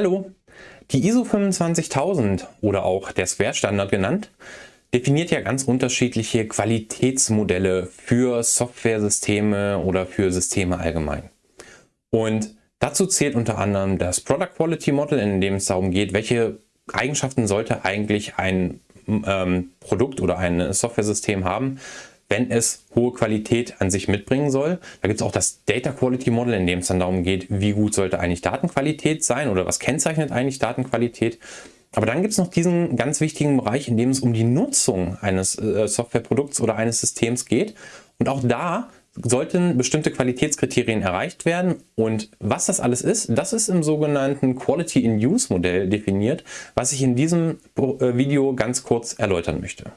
Hallo! Die ISO 25000 oder auch der Square-Standard genannt, definiert ja ganz unterschiedliche Qualitätsmodelle für Softwaresysteme oder für Systeme allgemein. Und dazu zählt unter anderem das Product Quality Model, in dem es darum geht, welche Eigenschaften sollte eigentlich ein ähm, Produkt oder ein Softwaresystem haben, wenn es hohe Qualität an sich mitbringen soll. Da gibt es auch das Data Quality Model, in dem es dann darum geht, wie gut sollte eigentlich Datenqualität sein oder was kennzeichnet eigentlich Datenqualität. Aber dann gibt es noch diesen ganz wichtigen Bereich, in dem es um die Nutzung eines äh, Softwareprodukts oder eines Systems geht. Und auch da sollten bestimmte Qualitätskriterien erreicht werden. Und was das alles ist, das ist im sogenannten Quality in Use Modell definiert, was ich in diesem äh, Video ganz kurz erläutern möchte.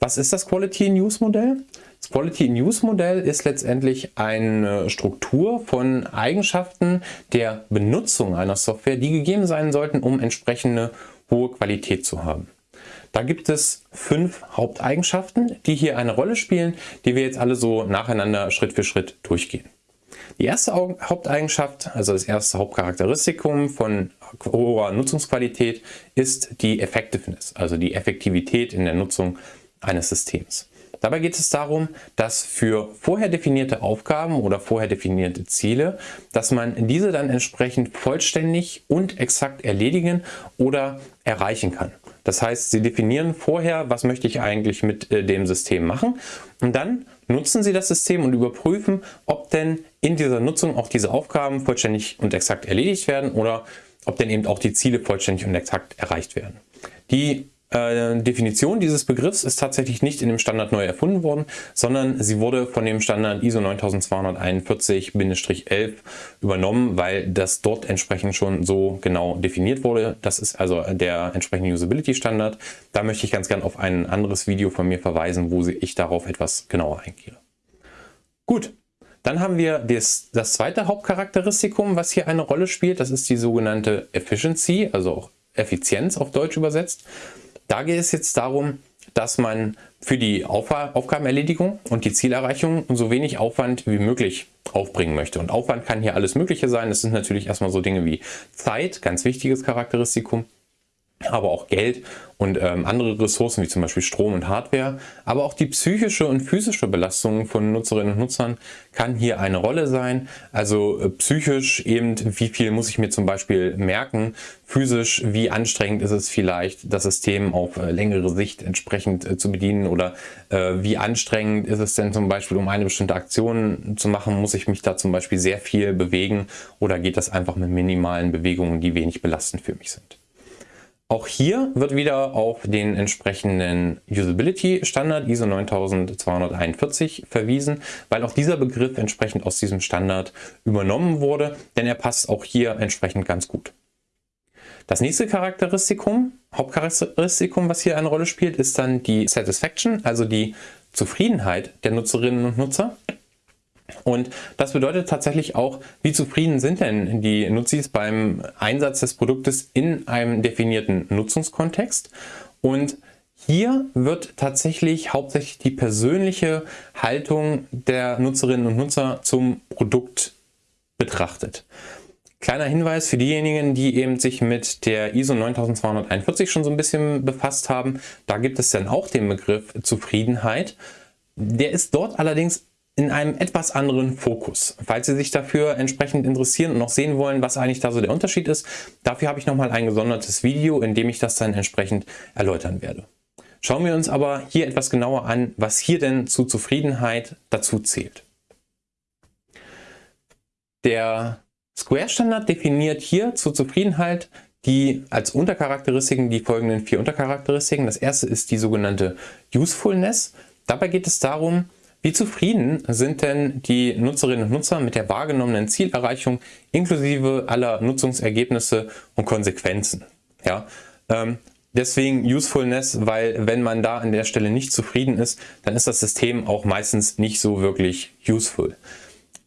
Was ist das Quality Use Modell? Das Quality Use Modell ist letztendlich eine Struktur von Eigenschaften der Benutzung einer Software, die gegeben sein sollten, um entsprechende hohe Qualität zu haben. Da gibt es fünf Haupteigenschaften, die hier eine Rolle spielen, die wir jetzt alle so nacheinander Schritt für Schritt durchgehen. Die erste Haupteigenschaft, also das erste Hauptcharakteristikum von hoher Nutzungsqualität, ist die Effectiveness, also die Effektivität in der Nutzung eines Systems. Dabei geht es darum, dass für vorher definierte Aufgaben oder vorher definierte Ziele, dass man diese dann entsprechend vollständig und exakt erledigen oder erreichen kann. Das heißt, Sie definieren vorher, was möchte ich eigentlich mit äh, dem System machen und dann nutzen Sie das System und überprüfen, ob denn in dieser Nutzung auch diese Aufgaben vollständig und exakt erledigt werden oder ob denn eben auch die Ziele vollständig und exakt erreicht werden. Die äh, Definition dieses Begriffs ist tatsächlich nicht in dem Standard neu erfunden worden, sondern sie wurde von dem Standard ISO 9241-11 übernommen, weil das dort entsprechend schon so genau definiert wurde. Das ist also der entsprechende Usability Standard. Da möchte ich ganz gern auf ein anderes Video von mir verweisen, wo ich darauf etwas genauer eingehe. Gut, dann haben wir das, das zweite Hauptcharakteristikum, was hier eine Rolle spielt. Das ist die sogenannte Efficiency, also auch Effizienz auf Deutsch übersetzt. Da geht es jetzt darum, dass man für die Aufgabenerledigung und die Zielerreichung so wenig Aufwand wie möglich aufbringen möchte. Und Aufwand kann hier alles Mögliche sein. Das sind natürlich erstmal so Dinge wie Zeit, ganz wichtiges Charakteristikum aber auch Geld und ähm, andere Ressourcen wie zum Beispiel Strom und Hardware. Aber auch die psychische und physische Belastung von Nutzerinnen und Nutzern kann hier eine Rolle sein. Also äh, psychisch eben, wie viel muss ich mir zum Beispiel merken, physisch, wie anstrengend ist es vielleicht, das System auf äh, längere Sicht entsprechend äh, zu bedienen oder äh, wie anstrengend ist es denn zum Beispiel, um eine bestimmte Aktion zu machen, muss ich mich da zum Beispiel sehr viel bewegen oder geht das einfach mit minimalen Bewegungen, die wenig belastend für mich sind. Auch hier wird wieder auf den entsprechenden Usability Standard ISO 9241 verwiesen, weil auch dieser Begriff entsprechend aus diesem Standard übernommen wurde, denn er passt auch hier entsprechend ganz gut. Das nächste Charakteristikum, Hauptcharakteristikum, was hier eine Rolle spielt, ist dann die Satisfaction, also die Zufriedenheit der Nutzerinnen und Nutzer. Und das bedeutet tatsächlich auch, wie zufrieden sind denn die Nutzis beim Einsatz des Produktes in einem definierten Nutzungskontext. Und hier wird tatsächlich hauptsächlich die persönliche Haltung der Nutzerinnen und Nutzer zum Produkt betrachtet. Kleiner Hinweis für diejenigen, die eben sich mit der ISO 9241 schon so ein bisschen befasst haben. Da gibt es dann auch den Begriff Zufriedenheit. Der ist dort allerdings in einem etwas anderen Fokus. Falls Sie sich dafür entsprechend interessieren und noch sehen wollen, was eigentlich da so der Unterschied ist, dafür habe ich nochmal ein gesondertes Video, in dem ich das dann entsprechend erläutern werde. Schauen wir uns aber hier etwas genauer an, was hier denn zu Zufriedenheit dazu zählt. Der Square-Standard definiert hier zur Zufriedenheit die als Untercharakteristiken die folgenden vier Untercharakteristiken. Das erste ist die sogenannte Usefulness. Dabei geht es darum, wie zufrieden sind denn die Nutzerinnen und Nutzer mit der wahrgenommenen Zielerreichung inklusive aller Nutzungsergebnisse und Konsequenzen? Ja, ähm, deswegen Usefulness, weil wenn man da an der Stelle nicht zufrieden ist, dann ist das System auch meistens nicht so wirklich useful.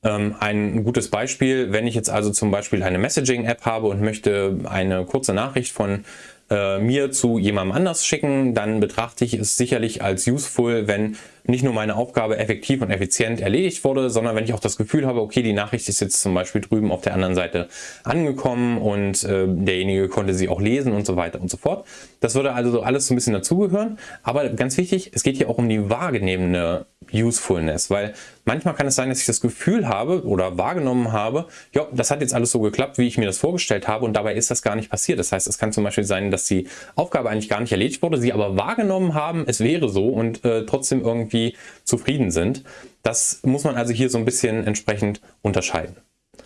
Ähm, ein gutes Beispiel, wenn ich jetzt also zum Beispiel eine Messaging-App habe und möchte eine kurze Nachricht von äh, mir zu jemandem anders schicken, dann betrachte ich es sicherlich als useful, wenn nicht nur meine Aufgabe effektiv und effizient erledigt wurde, sondern wenn ich auch das Gefühl habe, okay, die Nachricht ist jetzt zum Beispiel drüben auf der anderen Seite angekommen und äh, derjenige konnte sie auch lesen und so weiter und so fort. Das würde also alles so ein bisschen dazugehören. Aber ganz wichtig, es geht hier auch um die wahrgenommene Usefulness, weil manchmal kann es sein, dass ich das Gefühl habe oder wahrgenommen habe, ja, das hat jetzt alles so geklappt, wie ich mir das vorgestellt habe und dabei ist das gar nicht passiert. Das heißt, es kann zum Beispiel sein, dass die Aufgabe eigentlich gar nicht erledigt wurde, sie aber wahrgenommen haben, es wäre so und äh, trotzdem irgendwie zufrieden sind. Das muss man also hier so ein bisschen entsprechend unterscheiden.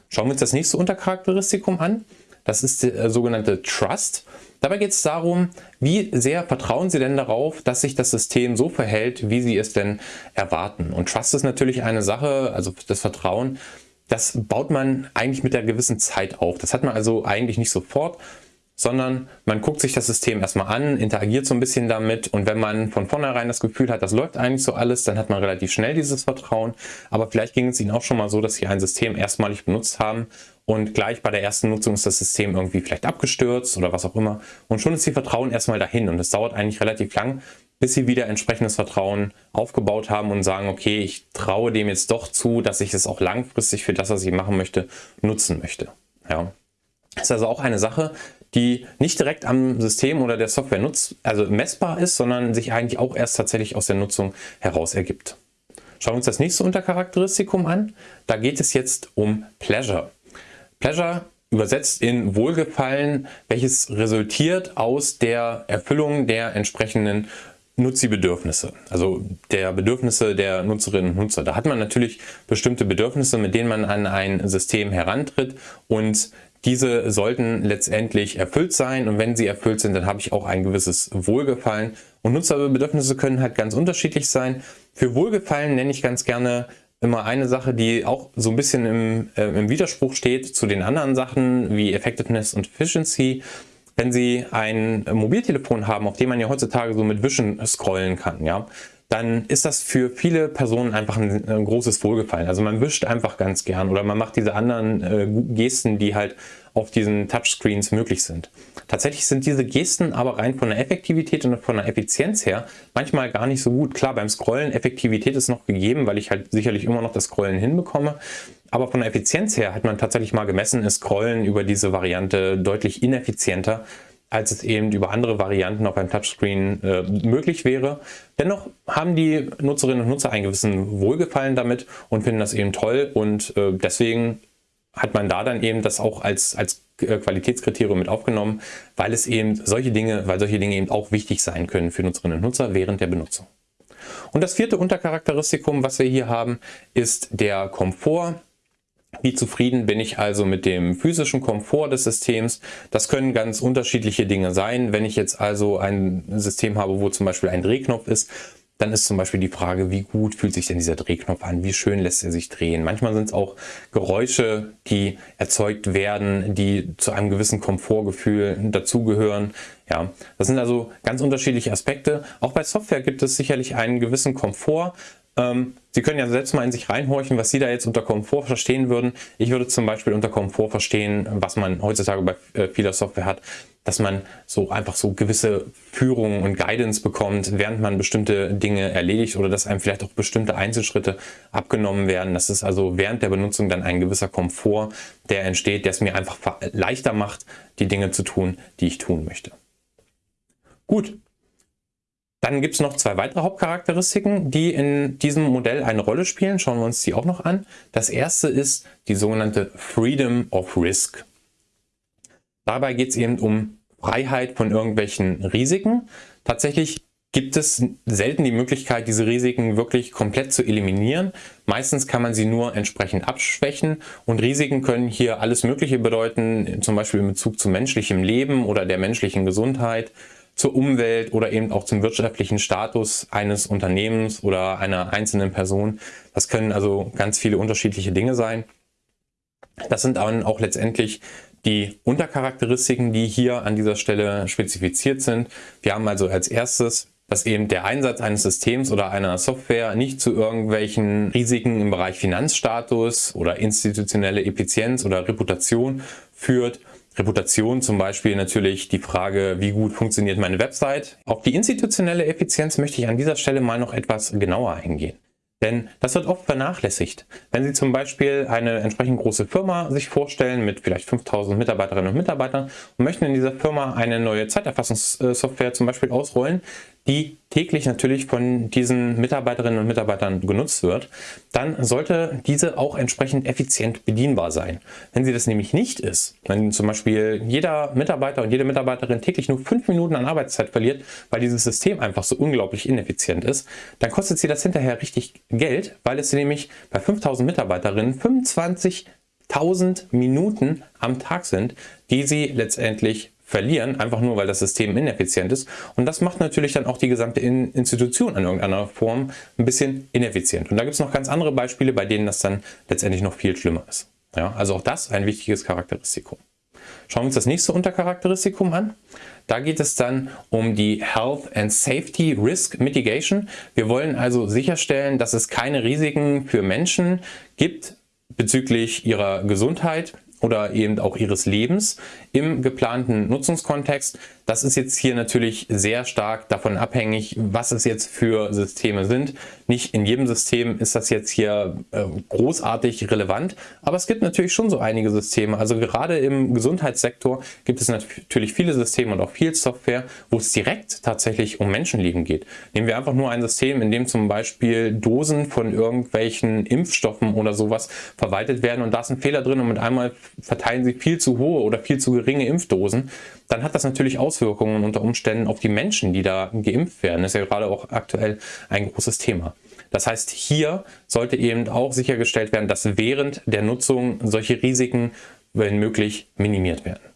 Schauen wir uns das nächste Untercharakteristikum an. Das ist der äh, sogenannte Trust. Dabei geht es darum, wie sehr vertrauen Sie denn darauf, dass sich das System so verhält, wie Sie es denn erwarten. Und Trust ist natürlich eine Sache, also das Vertrauen, das baut man eigentlich mit der gewissen Zeit auf. Das hat man also eigentlich nicht sofort, sondern man guckt sich das System erstmal an, interagiert so ein bisschen damit und wenn man von vornherein das Gefühl hat, das läuft eigentlich so alles, dann hat man relativ schnell dieses Vertrauen. Aber vielleicht ging es Ihnen auch schon mal so, dass Sie ein System erstmalig benutzt haben und gleich bei der ersten Nutzung ist das System irgendwie vielleicht abgestürzt oder was auch immer und schon ist Ihr Vertrauen erstmal dahin und es dauert eigentlich relativ lang, bis Sie wieder entsprechendes Vertrauen aufgebaut haben und sagen, okay, ich traue dem jetzt doch zu, dass ich es auch langfristig für das, was ich machen möchte, nutzen möchte. Ja. Das ist also auch eine Sache, die nicht direkt am System oder der Software nutz, also messbar ist, sondern sich eigentlich auch erst tatsächlich aus der Nutzung heraus ergibt. Schauen wir uns das nächste Untercharakteristikum an. Da geht es jetzt um Pleasure. Pleasure übersetzt in Wohlgefallen, welches resultiert aus der Erfüllung der entsprechenden Nutzi-Bedürfnisse, also der Bedürfnisse der Nutzerinnen und Nutzer. Da hat man natürlich bestimmte Bedürfnisse, mit denen man an ein System herantritt und diese sollten letztendlich erfüllt sein und wenn sie erfüllt sind, dann habe ich auch ein gewisses Wohlgefallen. Und Nutzerbedürfnisse können halt ganz unterschiedlich sein. Für Wohlgefallen nenne ich ganz gerne immer eine Sache, die auch so ein bisschen im, äh, im Widerspruch steht zu den anderen Sachen wie Effectiveness und Efficiency. Wenn Sie ein Mobiltelefon haben, auf dem man ja heutzutage so mit Wischen scrollen kann, ja, dann ist das für viele Personen einfach ein, ein, großes Wohlgefallen. Also man wischt einfach ganz gern oder man macht diese anderen äh, Gesten, die halt auf diesen Touchscreens möglich sind. Tatsächlich sind diese Gesten aber rein von der Effektivität und von der Effizienz her manchmal gar nicht so gut. Klar, beim Scrollen Effektivität ist noch gegeben, weil ich halt sicherlich immer noch das Scrollen hinbekomme. Aber von der Effizienz her hat man tatsächlich mal gemessen, ist Scrollen über diese Variante deutlich ineffizienter als es eben über andere Varianten auf einem Touchscreen äh, möglich wäre. Dennoch haben die Nutzerinnen und Nutzer einen gewissen Wohlgefallen damit und finden das eben toll und äh, deswegen hat man da dann eben das auch als, als äh, Qualitätskriterium mit aufgenommen, weil es eben solche Dinge, weil solche Dinge eben auch wichtig sein können für Nutzerinnen und Nutzer während der Benutzung. Und das vierte Untercharakteristikum, was wir hier haben, ist der Komfort. Wie zufrieden bin ich also mit dem physischen Komfort des Systems? Das können ganz unterschiedliche Dinge sein. Wenn ich jetzt also ein System habe, wo zum Beispiel ein Drehknopf ist, dann ist zum Beispiel die Frage, wie gut fühlt sich denn dieser Drehknopf an? Wie schön lässt er sich drehen? Manchmal sind es auch Geräusche, die erzeugt werden, die zu einem gewissen Komfortgefühl dazugehören. Ja, das sind also ganz unterschiedliche Aspekte. Auch bei Software gibt es sicherlich einen gewissen Komfort, Sie können ja selbst mal in sich reinhorchen, was Sie da jetzt unter Komfort verstehen würden. Ich würde zum Beispiel unter Komfort verstehen, was man heutzutage bei äh, vieler Software hat, dass man so einfach so gewisse Führung und Guidance bekommt, während man bestimmte Dinge erledigt oder dass einem vielleicht auch bestimmte Einzelschritte abgenommen werden. Das ist also während der Benutzung dann ein gewisser Komfort, der entsteht, der es mir einfach leichter macht, die Dinge zu tun, die ich tun möchte. Gut, dann gibt es noch zwei weitere Hauptcharakteristiken, die in diesem Modell eine Rolle spielen. Schauen wir uns die auch noch an. Das erste ist die sogenannte Freedom of Risk. Dabei geht es eben um Freiheit von irgendwelchen Risiken. Tatsächlich gibt es selten die Möglichkeit, diese Risiken wirklich komplett zu eliminieren. Meistens kann man sie nur entsprechend abschwächen und Risiken können hier alles Mögliche bedeuten, zum Beispiel in Bezug zu menschlichem Leben oder der menschlichen Gesundheit zur Umwelt oder eben auch zum wirtschaftlichen Status eines Unternehmens oder einer einzelnen Person. Das können also ganz viele unterschiedliche Dinge sein. Das sind dann auch letztendlich die Untercharakteristiken, die hier an dieser Stelle spezifiziert sind. Wir haben also als erstes dass eben der Einsatz eines Systems oder einer Software nicht zu irgendwelchen Risiken im Bereich Finanzstatus oder institutionelle Effizienz oder Reputation führt Reputation zum Beispiel natürlich die Frage, wie gut funktioniert meine Website. Auf die institutionelle Effizienz möchte ich an dieser Stelle mal noch etwas genauer eingehen. Denn das wird oft vernachlässigt. Wenn Sie zum Beispiel eine entsprechend große Firma sich vorstellen mit vielleicht 5000 Mitarbeiterinnen und Mitarbeitern und möchten in dieser Firma eine neue Zeiterfassungssoftware zum Beispiel ausrollen, die täglich natürlich von diesen Mitarbeiterinnen und Mitarbeitern genutzt wird, dann sollte diese auch entsprechend effizient bedienbar sein. Wenn sie das nämlich nicht ist, wenn zum Beispiel jeder Mitarbeiter und jede Mitarbeiterin täglich nur fünf Minuten an Arbeitszeit verliert, weil dieses System einfach so unglaublich ineffizient ist, dann kostet sie das hinterher richtig Geld, weil es nämlich bei 5000 Mitarbeiterinnen 25.000 Minuten am Tag sind, die sie letztendlich verlieren, einfach nur weil das System ineffizient ist. Und das macht natürlich dann auch die gesamte Institution in irgendeiner Form ein bisschen ineffizient. Und da gibt es noch ganz andere Beispiele, bei denen das dann letztendlich noch viel schlimmer ist. Ja, also auch das ein wichtiges Charakteristikum. Schauen wir uns das nächste Untercharakteristikum an. Da geht es dann um die Health and Safety Risk Mitigation. Wir wollen also sicherstellen, dass es keine Risiken für Menschen gibt bezüglich ihrer Gesundheit oder eben auch ihres Lebens im geplanten Nutzungskontext. Das ist jetzt hier natürlich sehr stark davon abhängig, was es jetzt für Systeme sind. Nicht in jedem System ist das jetzt hier äh, großartig relevant, aber es gibt natürlich schon so einige Systeme. Also gerade im Gesundheitssektor gibt es natürlich viele Systeme und auch viel Software, wo es direkt tatsächlich um Menschenleben geht. Nehmen wir einfach nur ein System, in dem zum Beispiel Dosen von irgendwelchen Impfstoffen oder sowas verwaltet werden und da ist ein Fehler drin und mit einmal verteilen sie viel zu hohe oder viel zu geringe Impfdosen, dann hat das natürlich Auswirkungen unter Umständen auf die Menschen, die da geimpft werden. Das ist ja gerade auch aktuell ein großes Thema. Das heißt, hier sollte eben auch sichergestellt werden, dass während der Nutzung solche Risiken, wenn möglich, minimiert werden.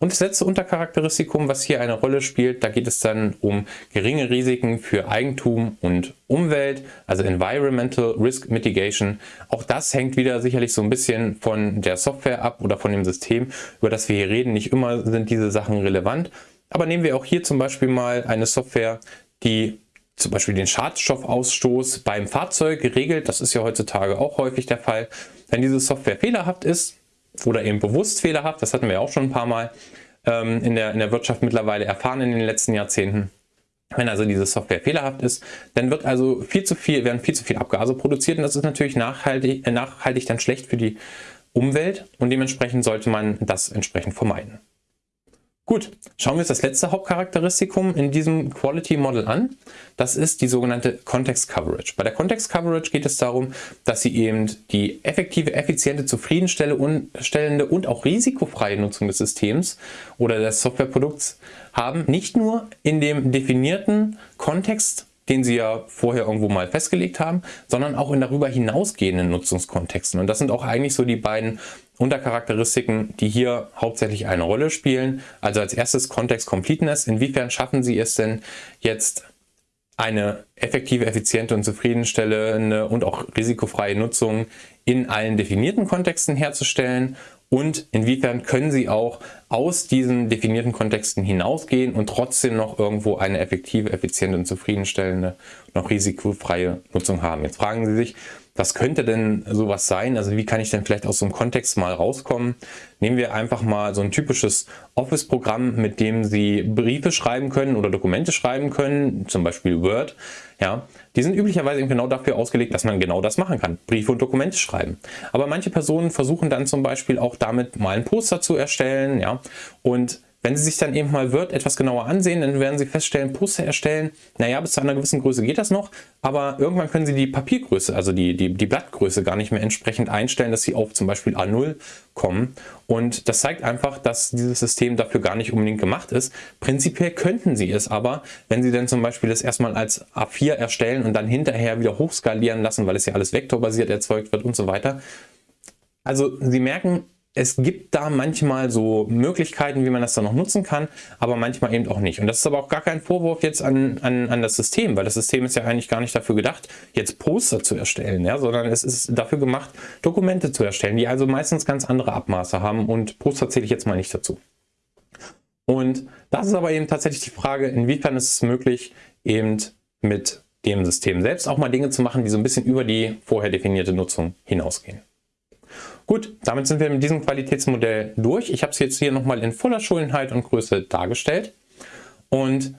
Und das letzte Untercharakteristikum, was hier eine Rolle spielt, da geht es dann um geringe Risiken für Eigentum und Umwelt, also Environmental Risk Mitigation. Auch das hängt wieder sicherlich so ein bisschen von der Software ab oder von dem System, über das wir hier reden. Nicht immer sind diese Sachen relevant. Aber nehmen wir auch hier zum Beispiel mal eine Software, die zum Beispiel den Schadstoffausstoß beim Fahrzeug regelt. Das ist ja heutzutage auch häufig der Fall. Wenn diese Software fehlerhaft ist, oder eben bewusst fehlerhaft, das hatten wir auch schon ein paar Mal ähm, in, der, in der Wirtschaft mittlerweile erfahren in den letzten Jahrzehnten. Wenn also diese Software fehlerhaft ist, dann wird also viel zu viel, werden viel zu viel Abgase produziert und das ist natürlich nachhaltig, äh, nachhaltig dann schlecht für die Umwelt und dementsprechend sollte man das entsprechend vermeiden. Gut, schauen wir uns das letzte Hauptcharakteristikum in diesem Quality Model an. Das ist die sogenannte Context Coverage. Bei der Context Coverage geht es darum, dass Sie eben die effektive, effiziente, zufriedenstellende und auch risikofreie Nutzung des Systems oder des Softwareprodukts haben, nicht nur in dem definierten Kontext den Sie ja vorher irgendwo mal festgelegt haben, sondern auch in darüber hinausgehenden Nutzungskontexten. Und das sind auch eigentlich so die beiden Untercharakteristiken, die hier hauptsächlich eine Rolle spielen. Also als erstes Context Completeness. Inwiefern schaffen Sie es denn jetzt eine effektive, effiziente und zufriedenstellende und auch risikofreie Nutzung in allen definierten Kontexten herzustellen und inwiefern können Sie auch aus diesen definierten Kontexten hinausgehen und trotzdem noch irgendwo eine effektive, effiziente und zufriedenstellende, noch risikofreie Nutzung haben. Jetzt fragen Sie sich, was könnte denn sowas sein? Also wie kann ich denn vielleicht aus so einem Kontext mal rauskommen? Nehmen wir einfach mal so ein typisches Office-Programm, mit dem Sie Briefe schreiben können oder Dokumente schreiben können, zum Beispiel Word. Ja, die sind üblicherweise eben genau dafür ausgelegt, dass man genau das machen kann, Briefe und Dokumente schreiben. Aber manche Personen versuchen dann zum Beispiel auch damit mal ein Poster zu erstellen, ja, und wenn Sie sich dann eben mal Word etwas genauer ansehen, dann werden Sie feststellen, Poster erstellen, naja, bis zu einer gewissen Größe geht das noch, aber irgendwann können Sie die Papiergröße, also die, die, die Blattgröße gar nicht mehr entsprechend einstellen, dass Sie auf zum Beispiel A0 kommen. Und das zeigt einfach, dass dieses System dafür gar nicht unbedingt gemacht ist. Prinzipiell könnten Sie es aber, wenn Sie dann zum Beispiel das erstmal als A4 erstellen und dann hinterher wieder hochskalieren lassen, weil es ja alles vektorbasiert erzeugt wird und so weiter. Also Sie merken, es gibt da manchmal so Möglichkeiten, wie man das dann noch nutzen kann, aber manchmal eben auch nicht. Und das ist aber auch gar kein Vorwurf jetzt an, an, an das System, weil das System ist ja eigentlich gar nicht dafür gedacht, jetzt Poster zu erstellen, ja, sondern es ist dafür gemacht, Dokumente zu erstellen, die also meistens ganz andere Abmaße haben und Poster zähle ich jetzt mal nicht dazu. Und das ist aber eben tatsächlich die Frage, inwiefern ist es möglich, eben mit dem System selbst auch mal Dinge zu machen, die so ein bisschen über die vorher definierte Nutzung hinausgehen. Gut, damit sind wir mit diesem Qualitätsmodell durch. Ich habe es jetzt hier nochmal in voller Schönheit und Größe dargestellt. Und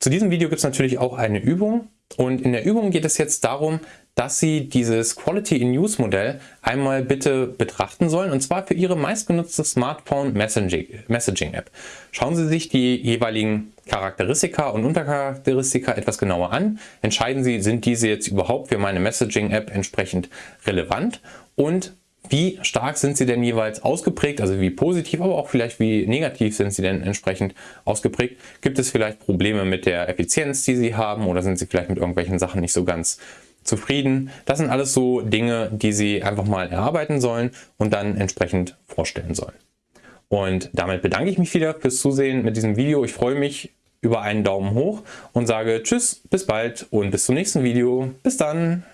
zu diesem Video gibt es natürlich auch eine Übung. Und in der Übung geht es jetzt darum, dass Sie dieses Quality in Use Modell einmal bitte betrachten sollen und zwar für Ihre meistgenutzte Smartphone Messaging App. Schauen Sie sich die jeweiligen Charakteristika und Untercharakteristika etwas genauer an. Entscheiden Sie, sind diese jetzt überhaupt für meine Messaging App entsprechend relevant und wie stark sind sie denn jeweils ausgeprägt, also wie positiv, aber auch vielleicht wie negativ sind sie denn entsprechend ausgeprägt. Gibt es vielleicht Probleme mit der Effizienz, die sie haben oder sind sie vielleicht mit irgendwelchen Sachen nicht so ganz zufrieden? Das sind alles so Dinge, die sie einfach mal erarbeiten sollen und dann entsprechend vorstellen sollen. Und damit bedanke ich mich wieder fürs Zusehen mit diesem Video. Ich freue mich über einen Daumen hoch und sage Tschüss, bis bald und bis zum nächsten Video. Bis dann!